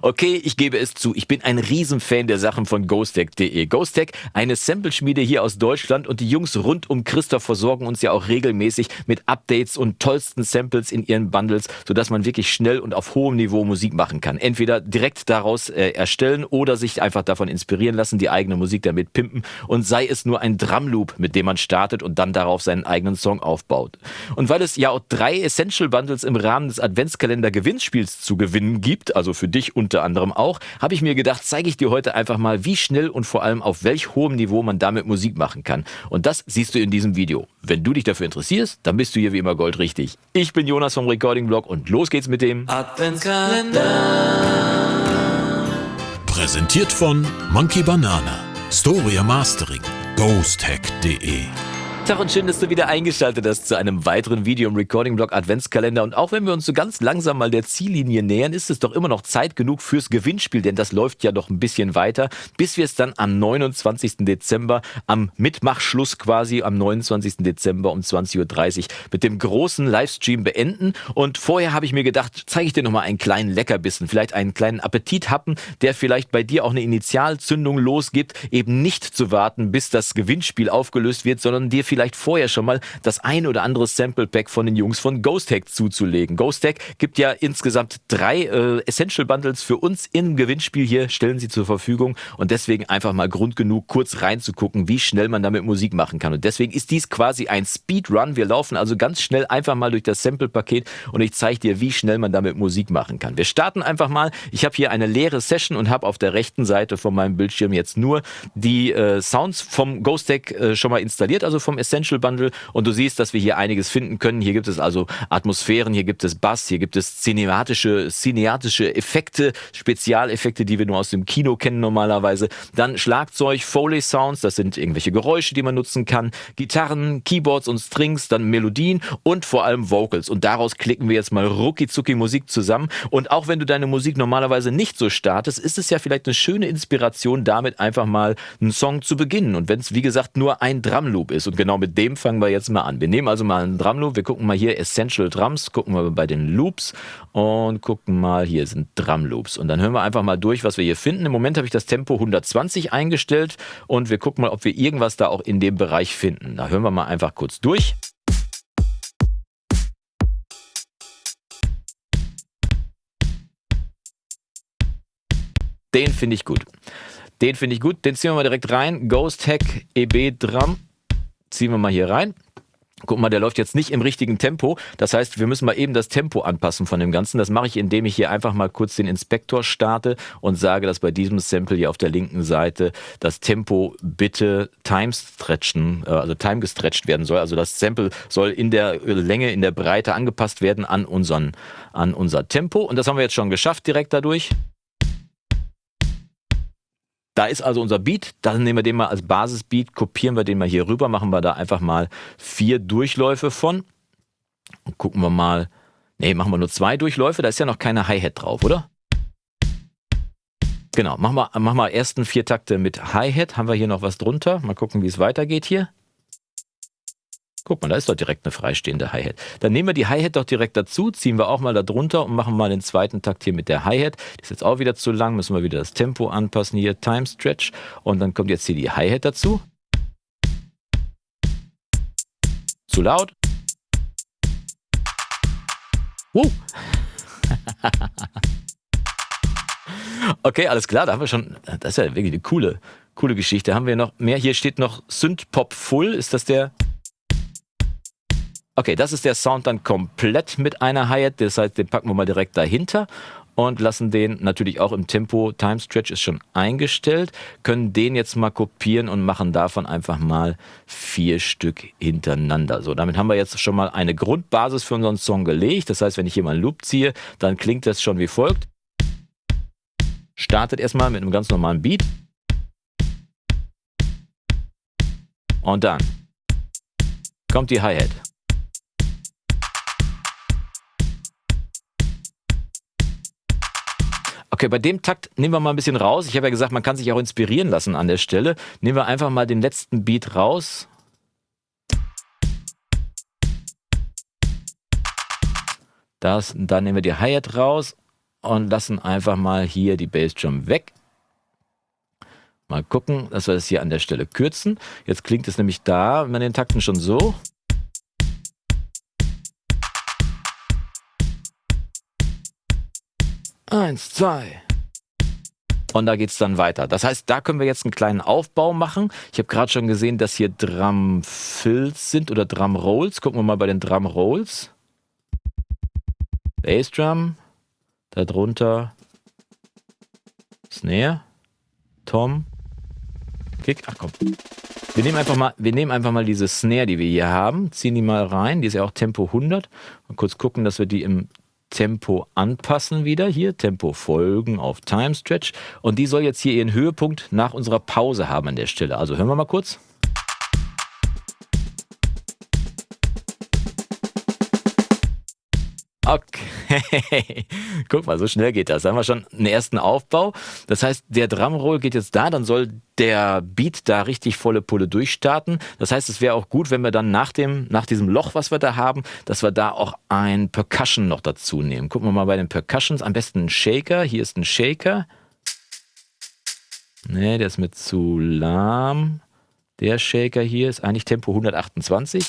Okay, ich gebe es zu, ich bin ein Riesenfan der Sachen von GhostTech.de. GhostTech, eine Sample-Schmiede hier aus Deutschland und die Jungs rund um Christoph versorgen uns ja auch regelmäßig mit Updates und tollsten Samples in ihren Bundles, sodass man wirklich schnell und auf hohem Niveau Musik machen kann. Entweder direkt daraus äh, erstellen oder sich einfach davon inspirieren lassen, die eigene Musik damit pimpen und sei es nur ein Drumloop, mit dem man startet und dann darauf seinen eigenen Song aufbaut. Und weil es ja auch drei Essential Bundles im Rahmen des Adventskalender Gewinnspiels zu gewinnen gibt, also für dich und unter anderem auch, habe ich mir gedacht, zeige ich dir heute einfach mal, wie schnell und vor allem auf welch hohem Niveau man damit Musik machen kann. Und das siehst du in diesem Video. Wenn du dich dafür interessierst, dann bist du hier wie immer goldrichtig. Ich bin Jonas vom Recording Blog und los geht's mit dem Adventskalender. Präsentiert von Monkey Banana, Storia Mastering, ghosthack.de Tag und schön, dass du wieder eingeschaltet hast zu einem weiteren Video im Recording-Blog Adventskalender. Und auch wenn wir uns so ganz langsam mal der Ziellinie nähern, ist es doch immer noch Zeit genug fürs Gewinnspiel, denn das läuft ja noch ein bisschen weiter, bis wir es dann am 29. Dezember, am Mitmachschluss quasi, am 29. Dezember um 20.30 Uhr mit dem großen Livestream beenden. Und vorher habe ich mir gedacht, zeige ich dir nochmal einen kleinen Leckerbissen, vielleicht einen kleinen Appetit happen, der vielleicht bei dir auch eine Initialzündung losgibt, eben nicht zu warten, bis das Gewinnspiel aufgelöst wird, sondern dir vielleicht vielleicht vorher schon mal das ein oder andere Sample Pack von den Jungs von Ghost Hack zuzulegen. Ghost Hack gibt ja insgesamt drei äh, Essential Bundles für uns im Gewinnspiel hier, stellen sie zur Verfügung und deswegen einfach mal Grund genug, kurz reinzugucken, wie schnell man damit Musik machen kann. Und deswegen ist dies quasi ein Speedrun. Wir laufen also ganz schnell einfach mal durch das Sample-Paket und ich zeige dir, wie schnell man damit Musik machen kann. Wir starten einfach mal. Ich habe hier eine leere Session und habe auf der rechten Seite von meinem Bildschirm jetzt nur die äh, Sounds vom Ghost Deck äh, schon mal installiert, also vom Essential Bundle und du siehst, dass wir hier einiges finden können. Hier gibt es also Atmosphären, hier gibt es Bass, hier gibt es cinematische, cineatische Effekte, Spezialeffekte, die wir nur aus dem Kino kennen normalerweise. Dann Schlagzeug, Foley Sounds, das sind irgendwelche Geräusche, die man nutzen kann, Gitarren, Keyboards und Strings, dann Melodien und vor allem Vocals. Und daraus klicken wir jetzt mal rucki Musik zusammen. Und auch wenn du deine Musik normalerweise nicht so startest, ist es ja vielleicht eine schöne Inspiration, damit einfach mal einen Song zu beginnen. Und wenn es, wie gesagt, nur ein Drumloop ist und genau mit dem fangen wir jetzt mal an. Wir nehmen also mal einen Drumloop, wir gucken mal hier Essential Drums, gucken wir bei den Loops und gucken mal, hier sind Drumloops. Und dann hören wir einfach mal durch, was wir hier finden. Im Moment habe ich das Tempo 120 eingestellt und wir gucken mal, ob wir irgendwas da auch in dem Bereich finden. Da hören wir mal einfach kurz durch. Den finde ich gut. Den finde ich gut. Den ziehen wir mal direkt rein. Ghost Hack EB Drum ziehen wir mal hier rein. Guck mal, der läuft jetzt nicht im richtigen Tempo. Das heißt, wir müssen mal eben das Tempo anpassen von dem Ganzen. Das mache ich, indem ich hier einfach mal kurz den Inspektor starte und sage, dass bei diesem Sample hier auf der linken Seite das Tempo bitte time stretchen, äh, also time gestretched werden soll. Also das Sample soll in der Länge, in der Breite angepasst werden an unseren, an unser Tempo. Und das haben wir jetzt schon geschafft direkt dadurch. Da ist also unser Beat, dann nehmen wir den mal als Basisbeat, kopieren wir den mal hier rüber, machen wir da einfach mal vier Durchläufe von. Und gucken wir mal, nee, machen wir nur zwei Durchläufe, da ist ja noch keine Hi-Hat drauf, oder? Genau, machen wir, machen wir ersten vier Takte mit Hi-Hat, haben wir hier noch was drunter, mal gucken, wie es weitergeht hier. Guck mal, da ist doch direkt eine freistehende Hi-Hat. Dann nehmen wir die Hi-Hat doch direkt dazu, ziehen wir auch mal da drunter und machen mal den zweiten Takt hier mit der Hi-Hat. Die ist jetzt auch wieder zu lang, müssen wir wieder das Tempo anpassen hier, Time Stretch. Und dann kommt jetzt hier die Hi-Hat dazu. Zu laut. Wow. okay, alles klar, da haben wir schon, das ist ja wirklich eine coole, coole Geschichte. Haben wir noch mehr? Hier steht noch Synth-Pop Full. Ist das der? Okay, das ist der Sound dann komplett mit einer Hi-Hat. Das heißt, den packen wir mal direkt dahinter und lassen den natürlich auch im Tempo. Time Stretch ist schon eingestellt. Können den jetzt mal kopieren und machen davon einfach mal vier Stück hintereinander. So, damit haben wir jetzt schon mal eine Grundbasis für unseren Song gelegt. Das heißt, wenn ich hier mal einen Loop ziehe, dann klingt das schon wie folgt. Startet erstmal mit einem ganz normalen Beat. Und dann kommt die Hi-Hat. Okay, bei dem Takt nehmen wir mal ein bisschen raus. Ich habe ja gesagt, man kann sich auch inspirieren lassen an der Stelle. Nehmen wir einfach mal den letzten Beat raus. Das, dann nehmen wir die Hi-Hat raus und lassen einfach mal hier die Bassdrum weg. Mal gucken, dass wir das hier an der Stelle kürzen. Jetzt klingt es nämlich da, wenn man den Takten schon so. Eins, zwei. Und da geht es dann weiter. Das heißt, da können wir jetzt einen kleinen Aufbau machen. Ich habe gerade schon gesehen, dass hier Drum Fills sind oder Drum Rolls. Gucken wir mal bei den Drum Rolls. Bassdrum. Darunter Snare. Tom. Kick. Ach komm. Wir nehmen einfach mal, wir nehmen einfach mal diese Snare, die wir hier haben, ziehen die mal rein. Die ist ja auch Tempo 100. Mal kurz gucken, dass wir die im Tempo anpassen wieder hier, Tempo folgen auf Time Stretch und die soll jetzt hier ihren Höhepunkt nach unserer Pause haben an der Stelle. Also hören wir mal kurz. Okay, guck mal, so schnell geht das. Da haben wir schon einen ersten Aufbau. Das heißt, der Drumroll geht jetzt da, dann soll der Beat da richtig volle Pulle durchstarten. Das heißt, es wäre auch gut, wenn wir dann nach, dem, nach diesem Loch, was wir da haben, dass wir da auch ein Percussion noch dazu nehmen. Gucken wir mal bei den Percussions. Am besten ein Shaker. Hier ist ein Shaker. Ne, der ist mir zu lahm. Der Shaker hier ist eigentlich Tempo 128.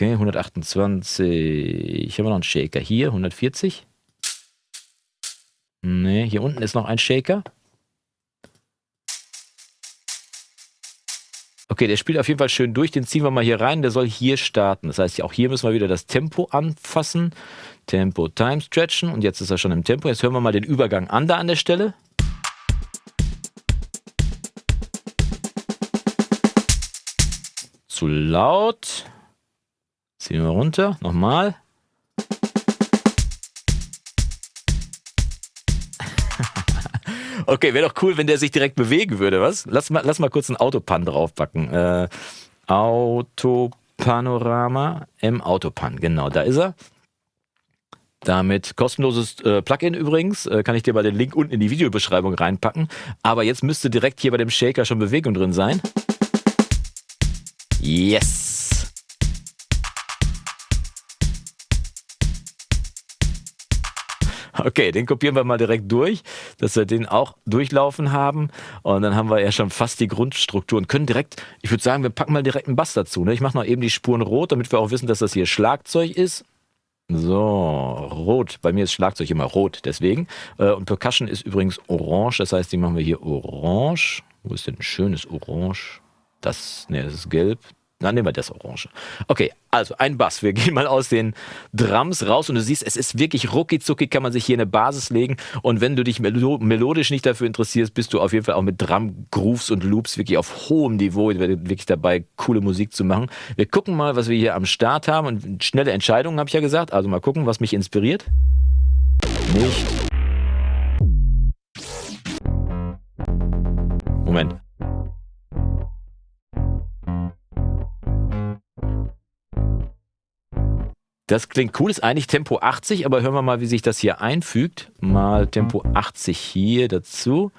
Okay, 128. Haben wir noch einen Shaker hier, 140. Ne, hier unten ist noch ein Shaker. Okay, der spielt auf jeden Fall schön durch. Den ziehen wir mal hier rein. Der soll hier starten. Das heißt, auch hier müssen wir wieder das Tempo anfassen. Tempo Time stretchen. Und jetzt ist er schon im Tempo. Jetzt hören wir mal den Übergang an da an der Stelle. Zu laut. Ziehen wir runter. Nochmal. okay, wäre doch cool, wenn der sich direkt bewegen würde, was? Lass mal, lass mal kurz einen Autopan draufpacken. Äh, Autopanorama im Autopan, genau, da ist er. Damit kostenloses äh, Plugin übrigens, äh, kann ich dir bei den Link unten in die Videobeschreibung reinpacken. Aber jetzt müsste direkt hier bei dem Shaker schon Bewegung drin sein. Yes! Okay, den kopieren wir mal direkt durch, dass wir den auch durchlaufen haben. Und dann haben wir ja schon fast die Grundstruktur und können direkt, ich würde sagen, wir packen mal direkt einen Bass dazu. Ne? Ich mache noch eben die Spuren rot, damit wir auch wissen, dass das hier Schlagzeug ist. So, rot. Bei mir ist Schlagzeug immer rot, deswegen. Äh, und Percussion ist übrigens orange, das heißt, die machen wir hier orange. Wo ist denn ein schönes Orange? Das, ne, das ist gelb. Dann nehmen wir das Orange. Okay, also ein Bass. Wir gehen mal aus den Drums raus und du siehst, es ist wirklich rucki kann man sich hier eine Basis legen. Und wenn du dich melodisch nicht dafür interessierst, bist du auf jeden Fall auch mit Drum, Grooves und Loops wirklich auf hohem Niveau wirklich dabei, coole Musik zu machen. Wir gucken mal, was wir hier am Start haben und schnelle Entscheidungen, habe ich ja gesagt. Also mal gucken, was mich inspiriert. Nicht. Moment. Das klingt cool, ist eigentlich Tempo 80, aber hören wir mal, wie sich das hier einfügt. Mal Tempo 80 hier dazu.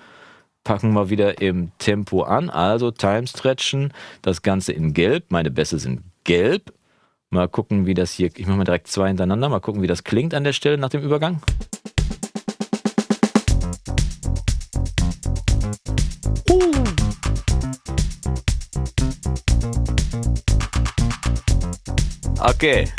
Packen wir wieder im Tempo an, also Time Stretchen, das Ganze in Gelb. Meine Bässe sind gelb. Mal gucken, wie das hier, ich mache mal direkt zwei hintereinander, mal gucken, wie das klingt an der Stelle nach dem Übergang. Okay.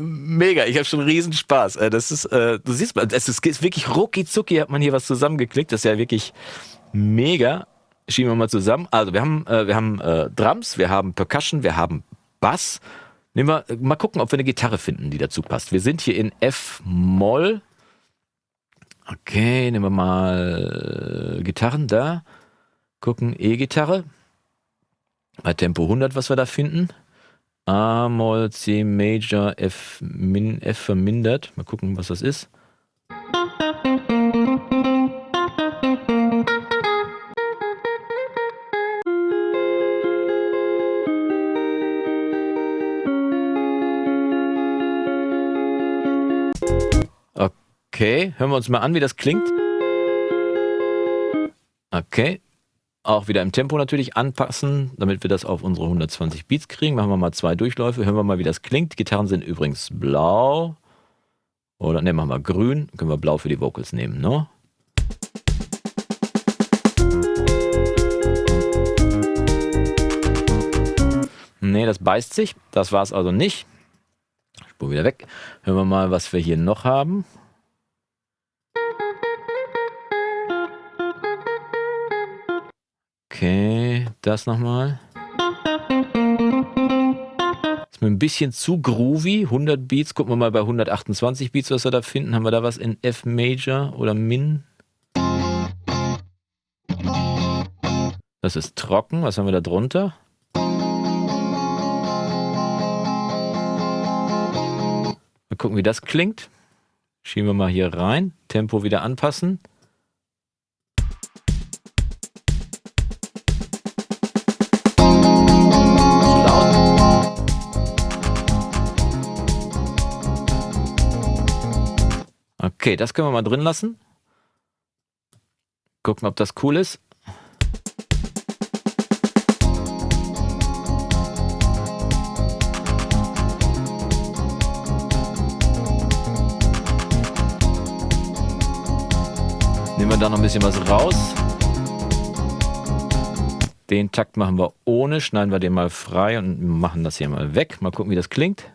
Mega, ich habe schon riesen Spaß. Äh, das ist, äh, du siehst mal, es ist wirklich rucki hat man hier was zusammengeklickt. Das ist ja wirklich mega. Schieben wir mal zusammen. Also wir haben, äh, wir haben Drums, wir haben Percussion, wir haben Bass. Nehmen wir, mal gucken, ob wir eine Gitarre finden, die dazu passt. Wir sind hier in F-Moll. Okay, nehmen wir mal Gitarren da. Gucken, E-Gitarre. Bei Tempo 100, was wir da finden. A Moll, C Major, F, min, F vermindert. Mal gucken, was das ist. Okay, hören wir uns mal an, wie das klingt. Okay, Auch wieder im Tempo natürlich anpassen, damit wir das auf unsere 120 Beats kriegen. Machen wir mal zwei Durchläufe, hören wir mal, wie das klingt. Gitarren sind übrigens blau. Oder ne, machen wir grün. Können wir blau für die Vocals nehmen, ne? Ne, das beißt sich. Das war es also nicht. Spur wieder weg. Hören wir mal, was wir hier noch haben. Okay, das nochmal. Ist mir ein bisschen zu groovy. 100 Beats. Gucken wir mal bei 128 Beats, was wir da finden. Haben wir da was in F Major oder Min? Das ist trocken. Was haben wir da drunter? Mal gucken, wie das klingt. Schieben wir mal hier rein. Tempo wieder anpassen. Okay, das können wir mal drin lassen. Gucken, ob das cool ist. Nehmen wir da noch ein bisschen was raus. Den Takt machen wir ohne, schneiden wir den mal frei und machen das hier mal weg. Mal gucken, wie das klingt.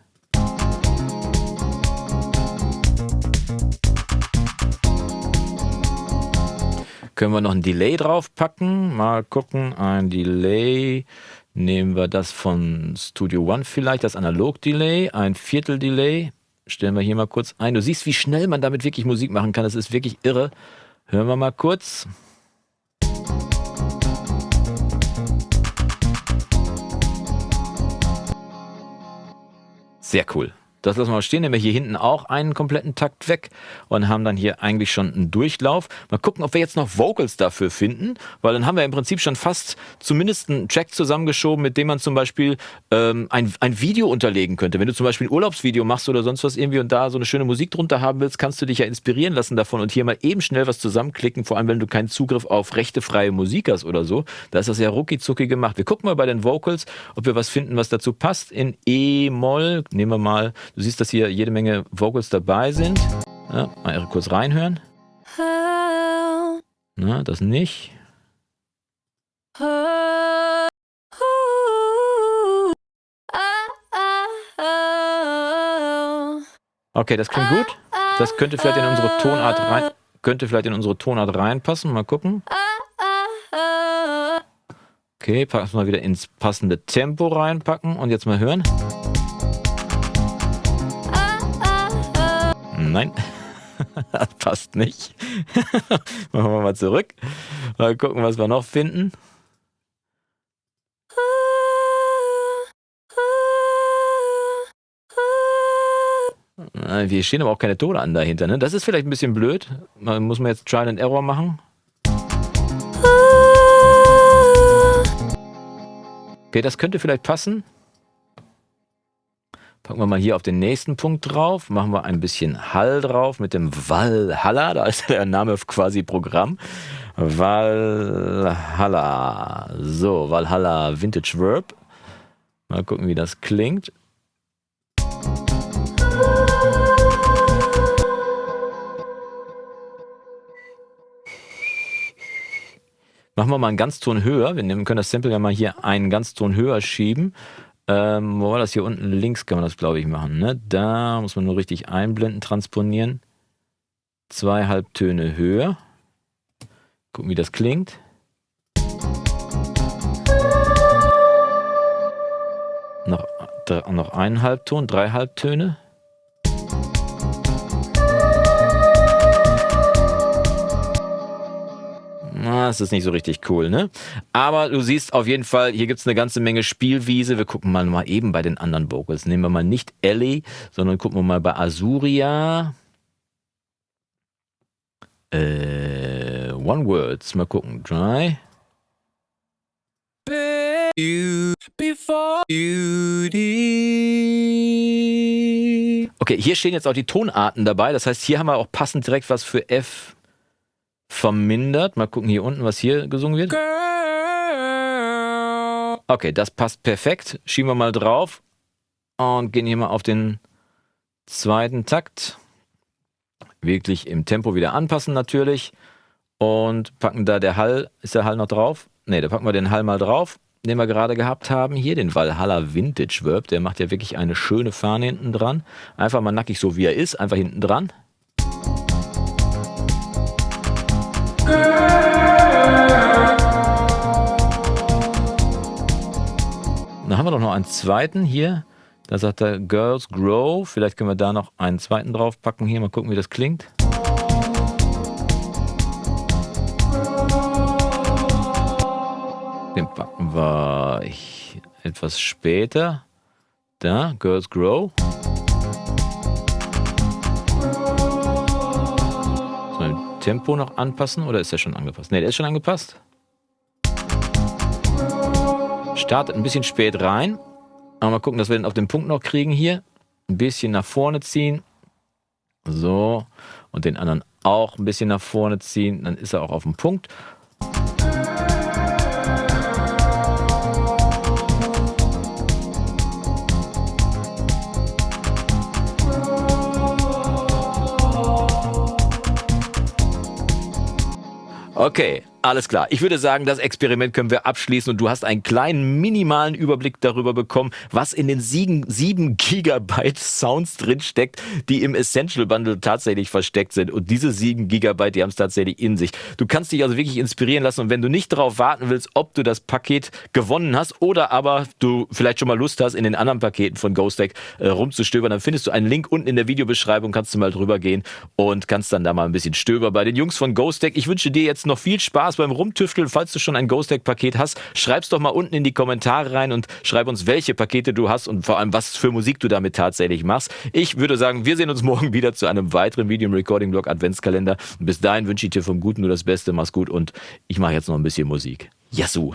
Können wir noch ein Delay draufpacken? Mal gucken, ein Delay. Nehmen wir das von Studio One vielleicht, das Analog-Delay, ein Viertel-Delay. Stellen wir hier mal kurz ein. Du siehst, wie schnell man damit wirklich Musik machen kann. Das ist wirklich irre. Hören wir mal kurz. Sehr cool. Das lassen wir mal stehen, nehmen wir hier hinten auch einen kompletten Takt weg und haben dann hier eigentlich schon einen Durchlauf. Mal gucken, ob wir jetzt noch Vocals dafür finden, weil dann haben wir im Prinzip schon fast zumindest einen Track zusammengeschoben, mit dem man zum Beispiel ähm, ein, ein Video unterlegen könnte. Wenn du zum Beispiel ein Urlaubsvideo machst oder sonst was irgendwie und da so eine schöne Musik drunter haben willst, kannst du dich ja inspirieren lassen davon und hier mal eben schnell was zusammenklicken, vor allem wenn du keinen Zugriff auf rechtefreie Musik hast oder so. Da ist das ja rucki gemacht. Wir gucken mal bei den Vocals, ob wir was finden, was dazu passt. In E-Moll, nehmen wir mal Du siehst, dass hier jede Menge Vocals dabei sind. Ja, mal kurz reinhören. Na, das nicht. Okay, das klingt gut. Das könnte vielleicht in unsere Tonart rein, könnte vielleicht in unsere Tonart reinpassen. Mal gucken. Okay, packen wir mal wieder ins passende Tempo reinpacken und jetzt mal hören. Nein, das passt nicht. Machen wir mal zurück. Mal gucken, was wir noch finden. Wir stehen aber auch keine Tone an dahinter. Ne? Das ist vielleicht ein bisschen blöd. Man muss man jetzt Trial and Error machen. Okay, das könnte vielleicht passen. Packen wir mal hier auf den nächsten Punkt drauf, machen wir ein bisschen Hall drauf mit dem Valhalla, da ist der Name quasi Programm. Valhalla. So, Valhalla Vintage Verb. Mal gucken, wie das klingt. Machen wir mal einen Ganzton höher. Wir können das Sample ja mal hier einen Ganzton höher schieben. Ähm, wo war das hier unten links kann man das, glaube ich, machen. Ne? Da muss man nur richtig einblenden, transponieren. Zwei Halbtöne höher. Gucken, wie das klingt. Noch, noch einen Halbton, drei Halbtöne. Das ist nicht so richtig cool, ne? Aber du siehst auf jeden Fall, hier gibt es eine ganze Menge Spielwiese. Wir gucken mal, mal eben bei den anderen Vocals. Nehmen wir mal nicht Ellie, sondern gucken wir mal bei Azuria. Äh, One Words. Mal gucken. Dry. Okay, hier stehen jetzt auch die Tonarten dabei. Das heißt, hier haben wir auch passend direkt was für F vermindert. Mal gucken hier unten, was hier gesungen wird. Okay, das passt perfekt. Schieben wir mal drauf und gehen hier mal auf den zweiten Takt. Wirklich im Tempo wieder anpassen natürlich. Und packen da der Hall, ist der Hall noch drauf? Ne, da packen wir den Hall mal drauf, den wir gerade gehabt haben. Hier den Valhalla Vintage Verb, der macht ja wirklich eine schöne Fahne hinten dran. Einfach mal nackig so wie er ist, einfach hinten dran. Dann haben wir doch noch einen zweiten hier. Da sagt er Girls Grow. Vielleicht können wir da noch einen zweiten draufpacken. Hier mal gucken, wie das klingt. Den packen wir etwas später. Da, Girls Grow. Tempo noch anpassen oder ist der schon angepasst? Ne, der ist schon angepasst. Startet ein bisschen spät rein. Aber mal gucken, dass wir den auf den Punkt noch kriegen hier. Ein bisschen nach vorne ziehen. So. Und den anderen auch ein bisschen nach vorne ziehen. Dann ist er auch auf dem Punkt. Okay, alles klar. Ich würde sagen, das Experiment können wir abschließen und du hast einen kleinen minimalen Überblick darüber bekommen, was in den 7, 7 Gigabyte Sounds drinsteckt, die im Essential Bundle tatsächlich versteckt sind. Und diese 7 Gigabyte, die haben es tatsächlich in sich. Du kannst dich also wirklich inspirieren lassen und wenn du nicht darauf warten willst, ob du das Paket gewonnen hast oder aber du vielleicht schon mal Lust hast, in den anderen Paketen von GhostTech äh, rumzustöbern, dann findest du einen Link unten in der Videobeschreibung, kannst du mal drüber gehen und kannst dann da mal ein bisschen stöbern bei den Jungs von GhostTech. Ich wünsche dir jetzt noch viel Spaß beim Rumtüfteln. Falls du schon ein Ghost Deck Paket hast, schreib's doch mal unten in die Kommentare rein und schreib uns, welche Pakete du hast und vor allem, was für Musik du damit tatsächlich machst. Ich würde sagen, wir sehen uns morgen wieder zu einem weiteren Video im Recording Blog Adventskalender. Und bis dahin wünsche ich dir vom Guten nur das Beste. Mach's gut und ich mache jetzt noch ein bisschen Musik. Yassou!